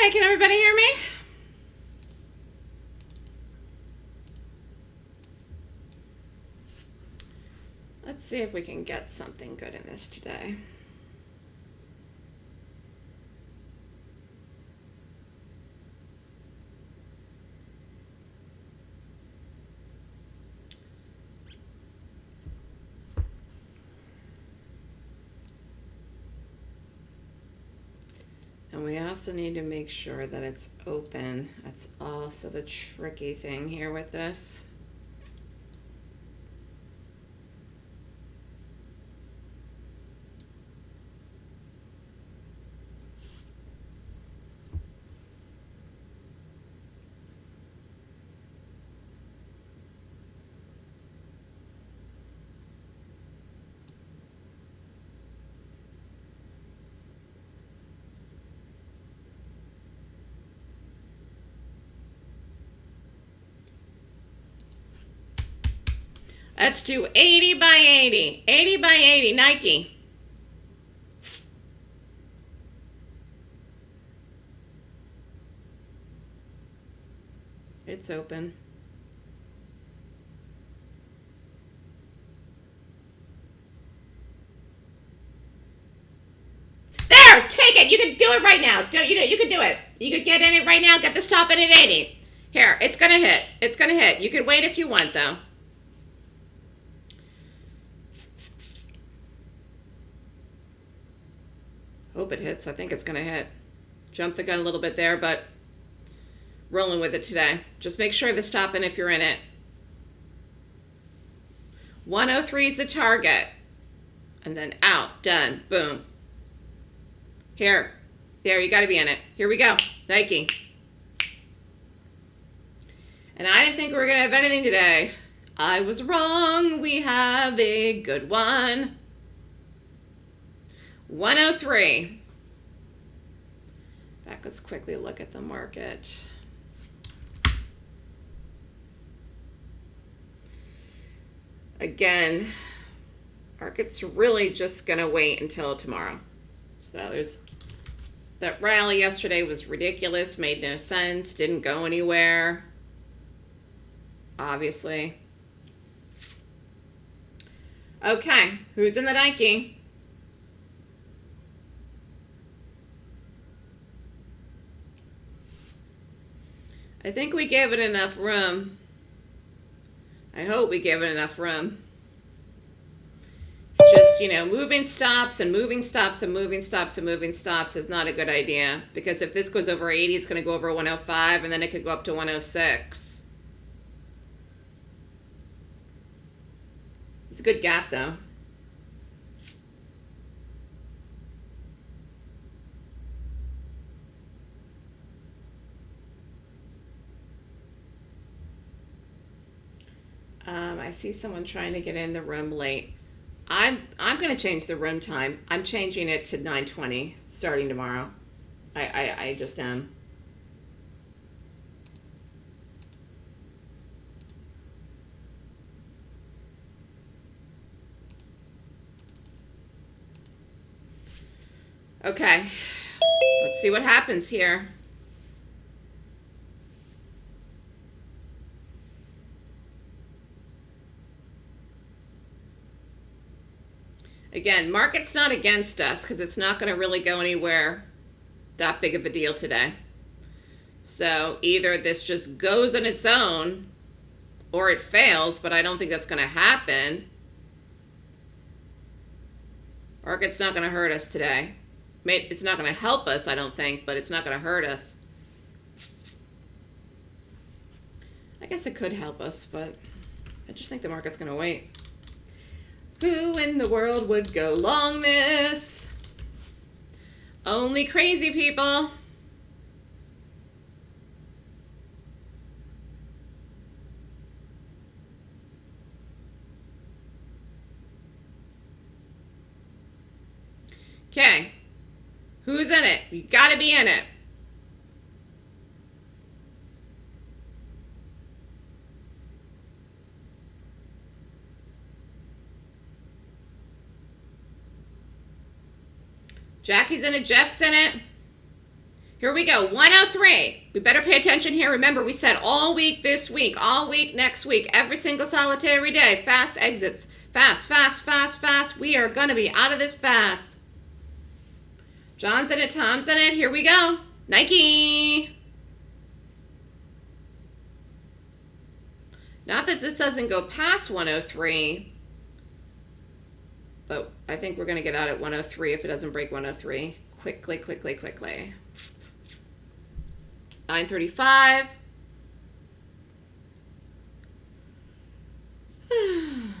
Okay, can everybody hear me? Let's see if we can get something good in this today. And we also need to make sure that it's open. That's also the tricky thing here with this. Let's do 80 by 80. 80 by 80, Nike. It's open. There, take it. You can do it right now. Don't you know you can do it. You can get in it right now. Get the stop in at 80. Here, it's gonna hit. It's gonna hit. You can wait if you want though. Hope it hits. I think it's going to hit. Jump the gun a little bit there, but rolling with it today. Just make sure the stop in if you're in it. 103 is the target. And then out. Done. Boom. Here. There, you got to be in it. Here we go. Nike. And I didn't think we were going to have anything today. I was wrong. We have a good one. 103. Back, let's quickly look at the market. Again, market's really just going to wait until tomorrow. So there's that rally yesterday was ridiculous, made no sense, didn't go anywhere. Obviously. Okay, who's in the Nike? I think we gave it enough room. I hope we gave it enough room. It's just, you know, moving stops and moving stops and moving stops and moving stops is not a good idea. Because if this goes over 80, it's going to go over 105 and then it could go up to 106. It's a good gap though. Um, I see someone trying to get in the room late. I'm I'm going to change the room time. I'm changing it to 9:20 starting tomorrow. I, I I just am. Okay. Let's see what happens here. Again, market's not against us because it's not going to really go anywhere that big of a deal today. So either this just goes on its own or it fails, but I don't think that's going to happen. Market's not going to hurt us today. It's not going to help us, I don't think, but it's not going to hurt us. I guess it could help us, but I just think the market's going to wait. Who in the world would go long this? Only crazy people. Okay. Who's in it? You got to be in it. Jackie's in it. Jeff's in it. Here we go. 103. We better pay attention here. Remember, we said all week this week, all week next week, every single solitary day. Fast exits. Fast, fast, fast, fast. We are going to be out of this fast. John's in it, Tom's in it. Here we go. Nike. Not that this doesn't go past 103, but I think we're going to get out at 103 if it doesn't break 103. Quickly, quickly, quickly. 935.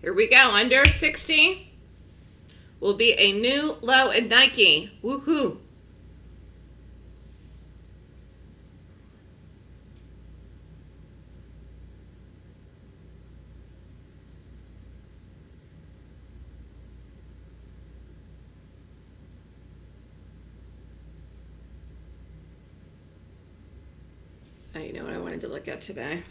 Here we go, under 60 will be a new low in Nike. Woohoo! Oh, you know what I wanted to look at today?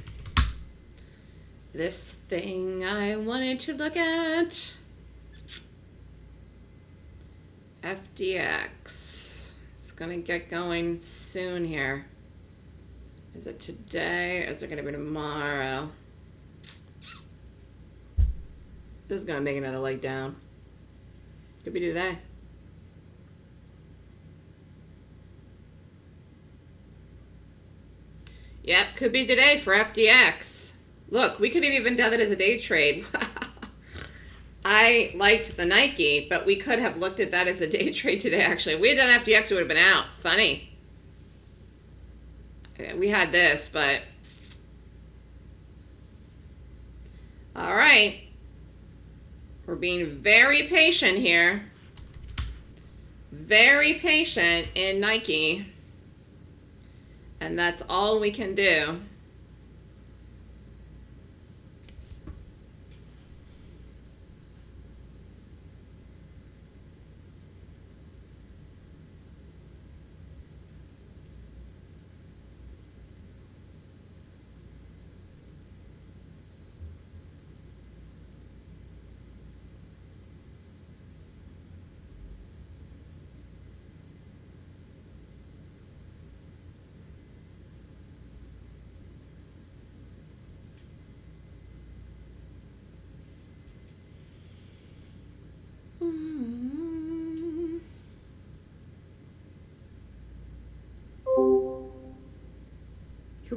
This thing I wanted to look at. FDX. It's going to get going soon here. Is it today or is it going to be tomorrow? This is going to make another leg down. Could be today. Yep, could be today for FDX. Look, we could have even done it as a day trade. I liked the Nike, but we could have looked at that as a day trade today, actually. If we had done FDX, it would have been out. Funny. We had this, but... All right. We're being very patient here. Very patient in Nike. And that's all we can do.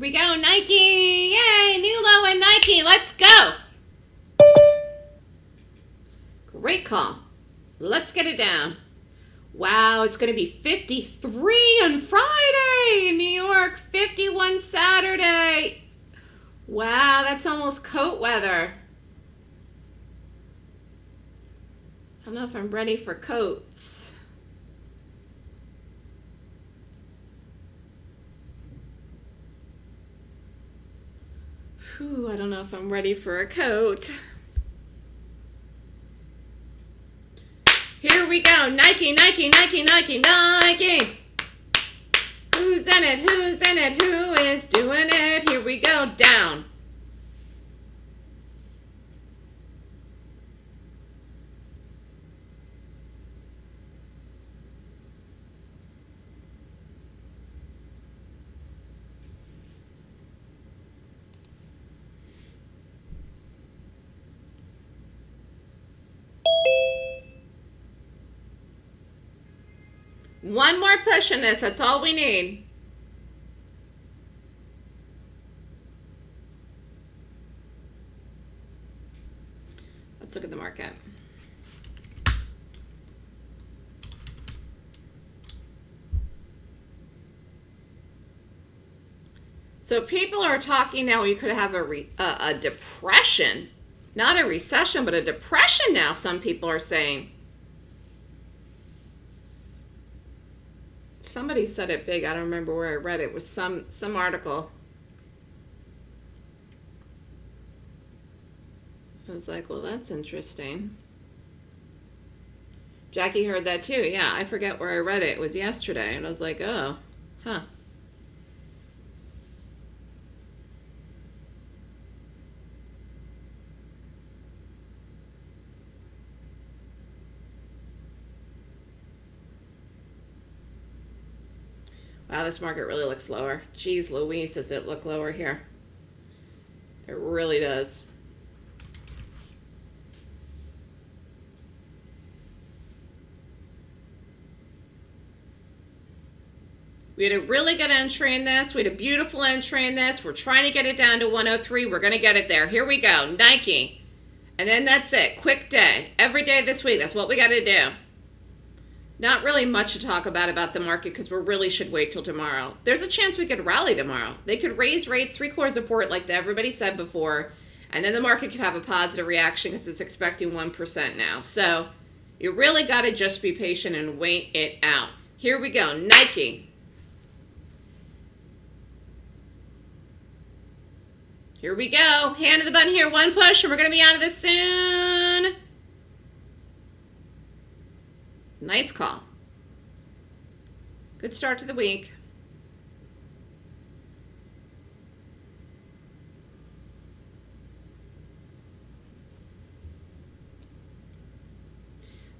We go, Nike! Yay, new low and Nike, let's go! Great call. Let's get it down. Wow, it's going to be 53 on Friday in New York, 51 Saturday. Wow, that's almost coat weather. I don't know if I'm ready for coats. Whew, I don't if I'm ready for a coat. Here we go. Nike, Nike, Nike, Nike, Nike. Who's in it? Who's in it? Who is doing it? Here we go. Down. One more push in this. That's all we need. Let's look at the market. So people are talking now you could have a, re, a, a depression, not a recession, but a depression now, some people are saying. Somebody said it big. I don't remember where I read it. it was some some article. I was like, well, that's interesting. Jackie heard that too. Yeah, I forget where I read it. It was yesterday. And I was like, oh. Huh. Wow, this market really looks lower. Geez Louise, does it look lower here? It really does. We had a really good entry in this. We had a beautiful entry in this. We're trying to get it down to 103. We're going to get it there. Here we go. Nike. And then that's it. Quick day. Every day this week. That's what we got to do. Not really much to talk about about the market because we really should wait till tomorrow. There's a chance we could rally tomorrow. They could raise rates three quarters support like everybody said before, and then the market could have a positive reaction because it's expecting 1% now. So you really got to just be patient and wait it out. Here we go. Nike. Here we go. Hand of the button here. One push, and we're going to be out of this soon. Nice call. Good start to the week.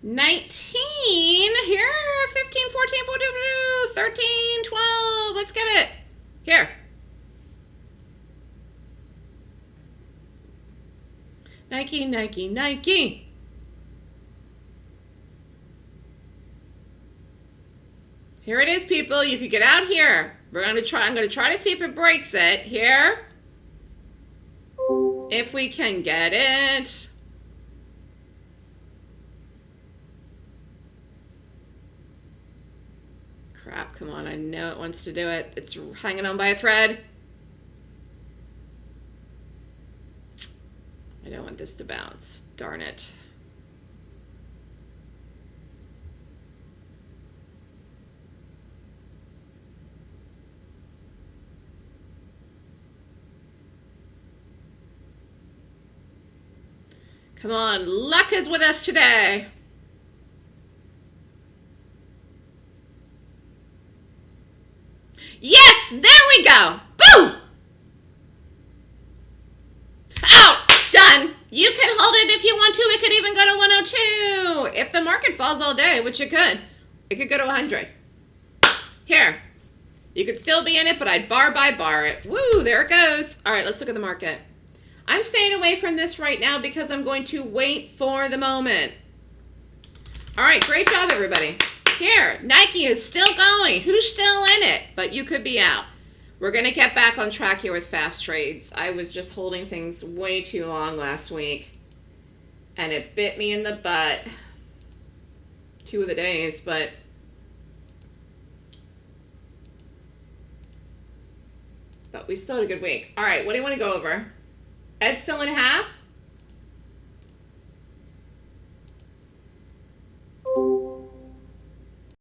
Nineteen here, 15, 14, 14, 13, 12. Let's get it. Here. Nike, Nike, Nike. Here it is, people. You could get out here. We're going to try, I'm going to try to see if it breaks it. Here. If we can get it. Crap, come on. I know it wants to do it. It's hanging on by a thread. I don't want this to bounce. Darn it. Come on, luck is with us today. Yes, there we go. Boom! Out, done. You can hold it if you want to. It could even go to 102. If the market falls all day, which it could, it could go to 100. Here, you could still be in it, but I'd bar by bar it. Woo, there it goes. All right, let's look at the market. I'm staying away from this right now because I'm going to wait for the moment. All right, great job, everybody. Here, Nike is still going. Who's still in it? But you could be out. We're going to get back on track here with fast trades. I was just holding things way too long last week. And it bit me in the butt. Two of the days, but... But we still had a good week. All right, what do you want to go over? Ed's still in half.